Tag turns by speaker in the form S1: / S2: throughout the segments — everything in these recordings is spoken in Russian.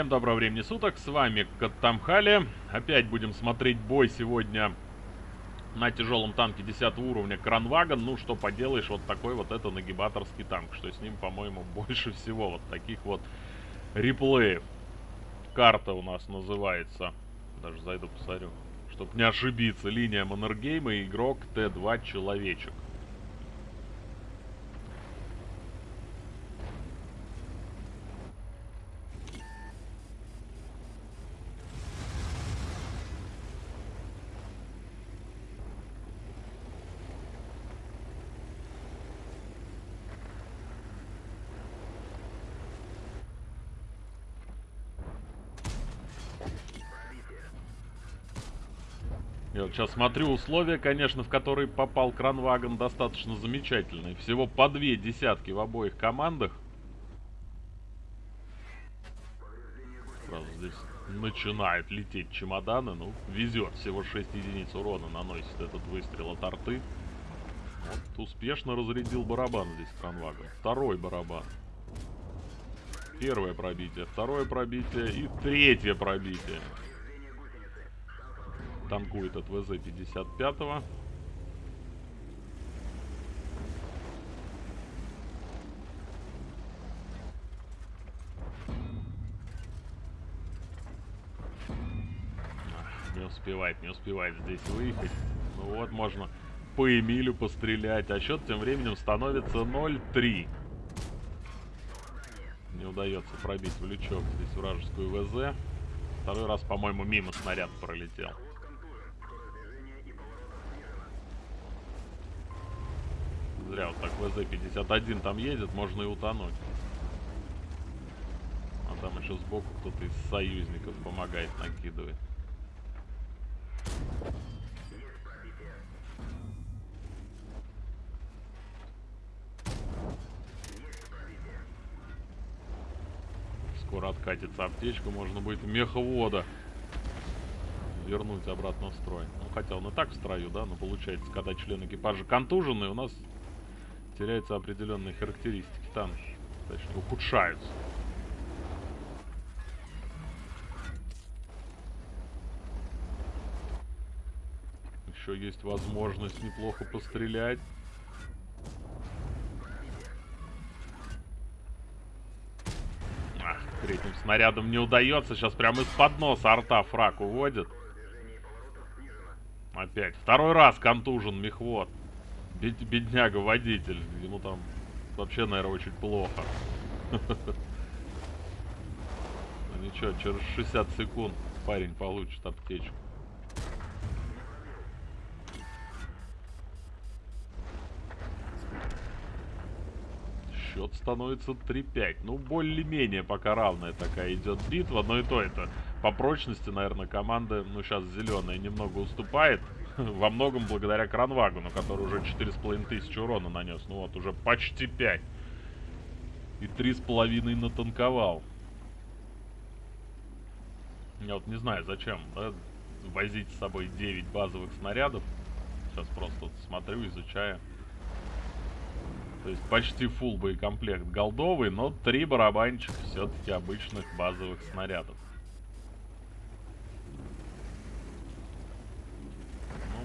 S1: Всем доброго времени суток, с вами Каттамхали. Опять будем смотреть бой сегодня на тяжелом танке 10 уровня Кранваган. Ну, что поделаешь, вот такой вот это нагибаторский танк, что с ним, по-моему, больше всего вот таких вот реплеев. Карта у нас называется, даже зайду посмотрю, чтобы не ошибиться, линия Маннергейма, игрок Т2 Человечек. Я вот сейчас смотрю условия, конечно, в которые попал Кранваген, достаточно замечательные. Всего по две десятки в обоих командах. Сразу здесь начинают лететь чемоданы. Ну, везет. Всего 6 единиц урона наносит этот выстрел от арты. Вот, успешно разрядил барабан здесь Кранваген. Второй барабан. Первое пробитие, второе пробитие и третье пробитие танкует от ВЗ-55. Не успевает, не успевает здесь выехать. Ну вот, можно по Эмилю пострелять. А счет тем временем становится 0-3. Не удается пробить в лючок здесь вражескую ВЗ. Второй раз, по-моему, мимо снаряд пролетел. Зря вот так ВЗ-51 там едет, можно и утонуть. А там еще сбоку кто-то из союзников помогает, накидывать. Скоро откатится аптечка, можно будет меховода вернуть обратно в строй. Ну, хотя он и так в строю, да, но получается, когда член экипажа контуженный, у нас теряются определенные характеристики танка. Точнее, ухудшаются. Еще есть возможность неплохо пострелять. Ах, третьим снарядом не удается. Сейчас прямо из-под носа арта фраг уводит. Опять. Второй раз контужен мехвод. Бед, бедняга водитель. Ему там вообще, наверное, очень плохо. Ну ничего, через 60 секунд парень получит аптечку. Счет становится 3-5. Ну, более-менее пока равная такая идет битва. Но и то это по прочности, наверное, команда, ну, сейчас зеленая немного уступает. Во многом благодаря Кранвагону, который уже 4,5 тысячи урона нанес. Ну вот, уже почти 5. И 3,5 натанковал. Я вот не знаю, зачем да, возить с собой 9 базовых снарядов. Сейчас просто вот смотрю, изучаю. То есть почти full боекомплект голдовый, но 3 барабанчика все-таки обычных базовых снарядов.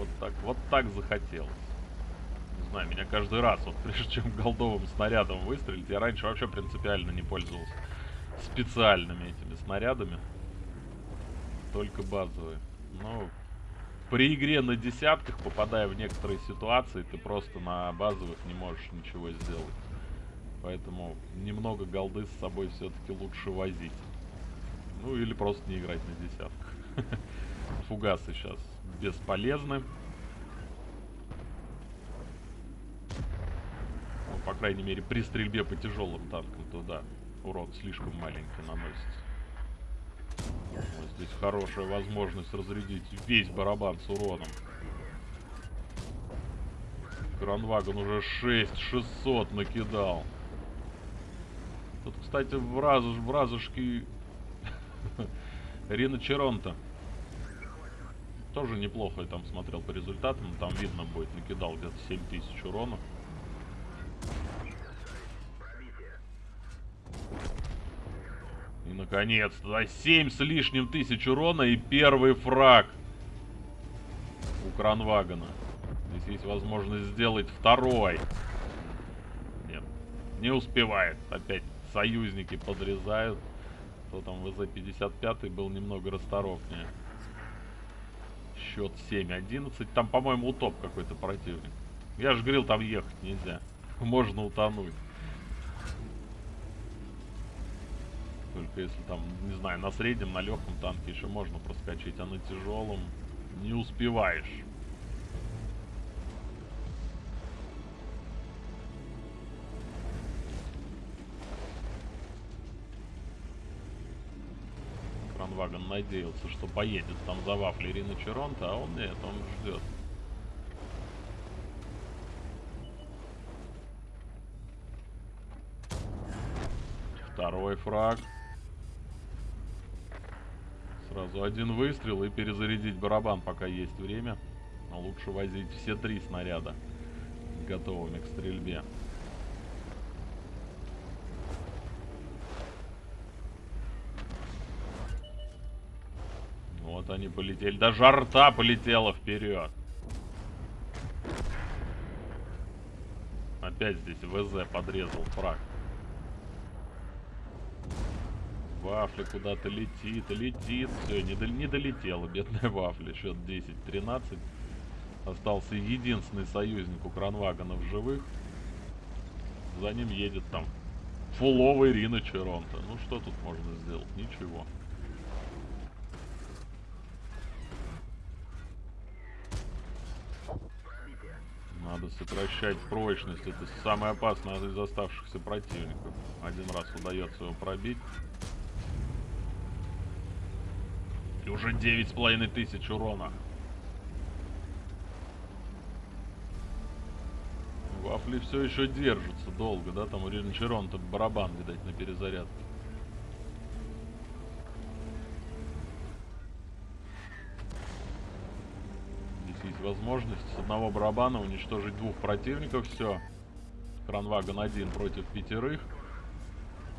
S1: Вот так, вот так захотелось. Не знаю, меня каждый раз, вот прежде чем голдовым снарядом выстрелить, я раньше вообще принципиально не пользовался специальными этими снарядами. Только базовые. Но при игре на десятках, попадая в некоторые ситуации, ты просто на базовых не можешь ничего сделать. Поэтому немного голды с собой все-таки лучше возить. Ну или просто не играть на десятках. Фугасы сейчас бесполезны. Ну, по крайней мере, при стрельбе по тяжелым танкам туда урон слишком маленький наносится. Вот здесь хорошая возможность разрядить весь барабан с уроном. Кранваген уже 6600 накидал. Тут, кстати, в, разуш, в Рина Черонта тоже неплохо я там смотрел по результатам. Там видно будет, накидал где-то 7000 урона. И на Наконец-то. 7 с лишним тысяч урона и первый фраг у Кранвагана. Здесь есть возможность сделать второй. Нет, не успевает. Опять союзники подрезают. Кто там в ЗЗ-55 был немного расторопнее. Счет 7-11. Там, по-моему, утоп какой-то противник. Я же говорил, там ехать нельзя. Можно утонуть. Только если там, не знаю, на среднем, на легком танке еще можно проскочить, а на тяжелом не успеваешь. Кранваган надеялся, что поедет там за вафли Ирина Черонта, а он нет, он ждет. Второй фраг. Сразу один выстрел и перезарядить барабан, пока есть время. Но лучше возить все три снаряда готовыми к стрельбе. Они полетели. Даже арта полетела вперед. Опять здесь ВЗ подрезал фраг. Вафля куда-то летит, летит. Все, не, до, не долетела, бедная вафля. Счет 10-13. Остался единственный союзник у Кранвагана в живых. За ним едет там фуловый Рина Черонта. Ну что тут можно сделать? Ничего. Надо сокращать прочность. Это самое опасное из оставшихся противников. Один раз удается его пробить. И уже девять с половиной тысяч урона. Вафли все еще держатся долго, да? Там у Ринчерон-то барабан, видать, на перезарядке. Возможность с одного барабана уничтожить двух противников. Все. Кранваган один против пятерых.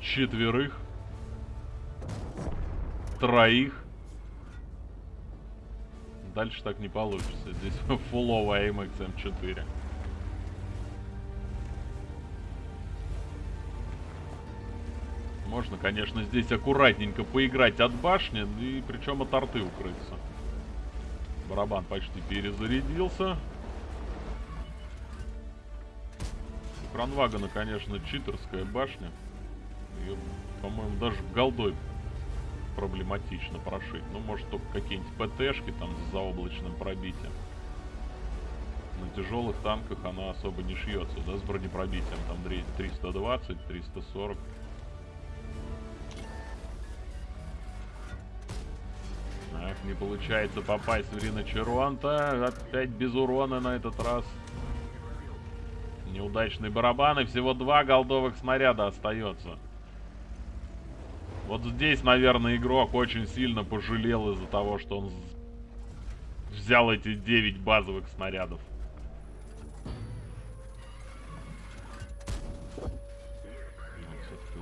S1: Четверых. Троих. Дальше так не получится. Здесь фуловая AMX M4. Можно, конечно, здесь аккуратненько поиграть от башни, и причем от арты укрыться. Барабан почти перезарядился. У Кранвагана, конечно, читерская башня. Ее, по-моему, даже голдой проблематично прошить. Ну, может, только какие-нибудь ПТшки там с заоблачным пробитием. На тяжелых танках она особо не шьется, да, с бронепробитием. Там 320, 340. Не получается попасть в Рина Черуанта. Опять без урона на этот раз. Неудачный барабан и всего два голдовых снаряда остается. Вот здесь, наверное, игрок очень сильно пожалел из-за того, что он взял эти 9 базовых снарядов.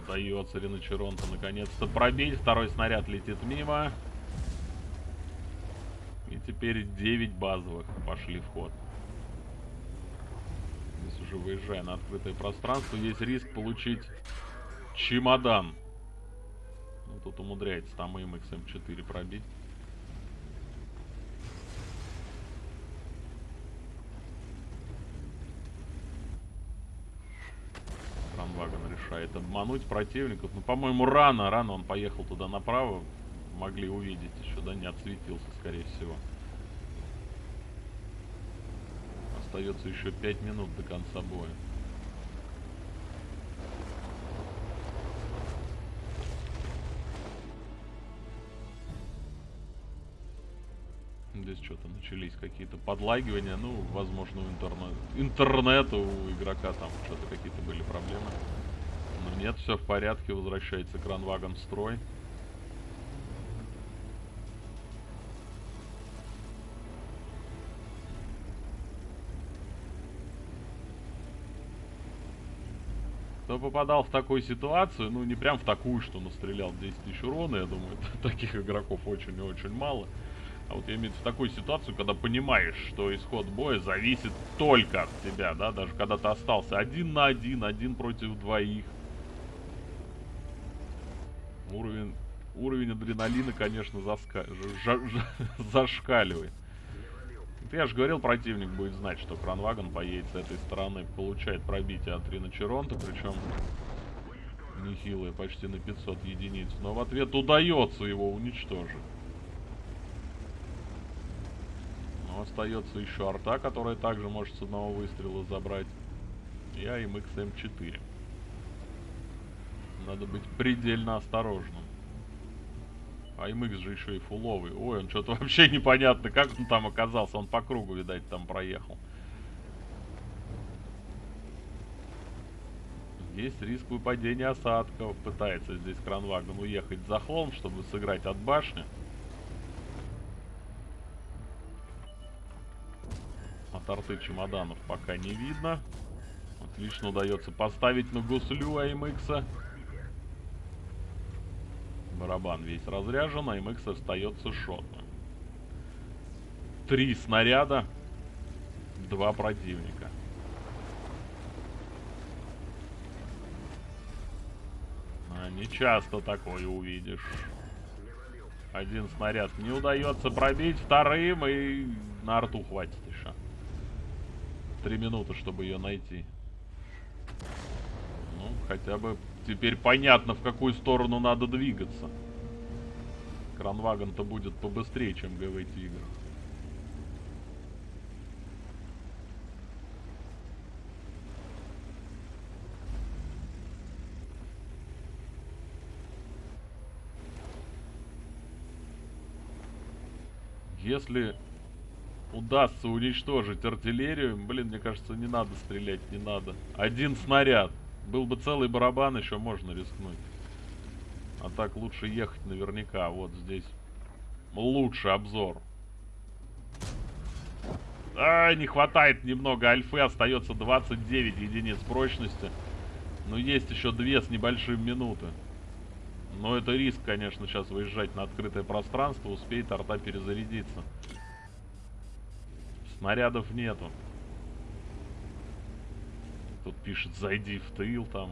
S1: Удается Риночеронта наконец-то пробить. Второй снаряд летит мимо. Теперь 9 базовых пошли в ход. Здесь уже выезжая на открытое пространство, есть риск получить чемодан. Ну, тут умудряется там им XM4 пробить. Кранваган решает обмануть противников. Ну, по-моему, рано, рано он поехал туда направо. Могли увидеть еще, да, не отсветился, скорее всего. Остается еще 5 минут до конца боя. Здесь что-то начались какие-то подлагивания. Ну, возможно, у интернет... интернета у игрока там что-то какие-то были проблемы. Но нет, все в порядке. Возвращается кранвагон строй. Кто попадал в такую ситуацию, ну не прям в такую, что настрелял 10 тысяч урона, я думаю, таких игроков очень и очень мало. А вот я имею в такую ситуацию, когда понимаешь, что исход боя зависит только от тебя, да, даже когда ты остался один на один, один против двоих. Уровень, уровень адреналина, конечно, заска... ж... Ж... зашкаливает. Я же говорил, противник будет знать, что Кранваген поедет с этой стороны, получает пробитие от Риночеронта, причем нехилое, почти на 500 единиц. Но в ответ удается его уничтожить. Но остается еще арта, которая также может с одного выстрела забрать. И АМХ М4. Надо быть предельно осторожным. АМХ же еще и фуловый. Ой, он что-то вообще непонятно, как он там оказался. Он по кругу, видать, там проехал. Есть риск выпадения осадков. Пытается здесь Кранваген уехать за холм, чтобы сыграть от башни. Торты чемоданов пока не видно. Отлично удается поставить на гуслю АМХ. Барабан весь разряжен, АМХ остается шотно. Три снаряда, два противника. А, не часто такое увидишь. Один снаряд не удается пробить, вторым и на арту хватит еще три минуты, чтобы ее найти. Ну, хотя бы теперь понятно, в какую сторону надо двигаться. Кранваген-то будет побыстрее, чем ГВ Тигр. Если удастся уничтожить артиллерию, блин, мне кажется, не надо стрелять, не надо. Один снаряд. Был бы целый барабан, еще можно рискнуть. А так лучше ехать наверняка. Вот здесь лучший обзор. А, не хватает немного альфы. Остается 29 единиц прочности. Но есть еще две с небольшим минуты. Но это риск, конечно, сейчас выезжать на открытое пространство. Успеет арта перезарядиться. Снарядов нету. Тут пишет, зайди в тыл там.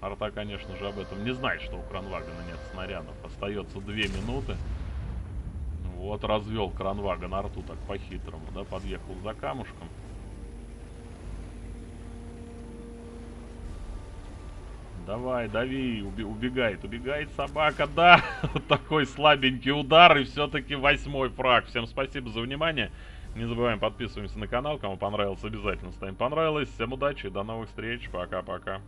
S1: Арта, конечно же, об этом не знает, что у Кранвагана нет снарядов. Остается две минуты. Вот развел Кранваган арту так по-хитрому, да, подъехал за камушком. Давай, дави, уби убегает, убегает собака, да. Вот такой слабенький удар и все-таки восьмой фраг. Всем спасибо за внимание. Не забываем подписываемся на канал. Кому понравилось, обязательно ставим понравилось. Всем удачи, до новых встреч. Пока-пока.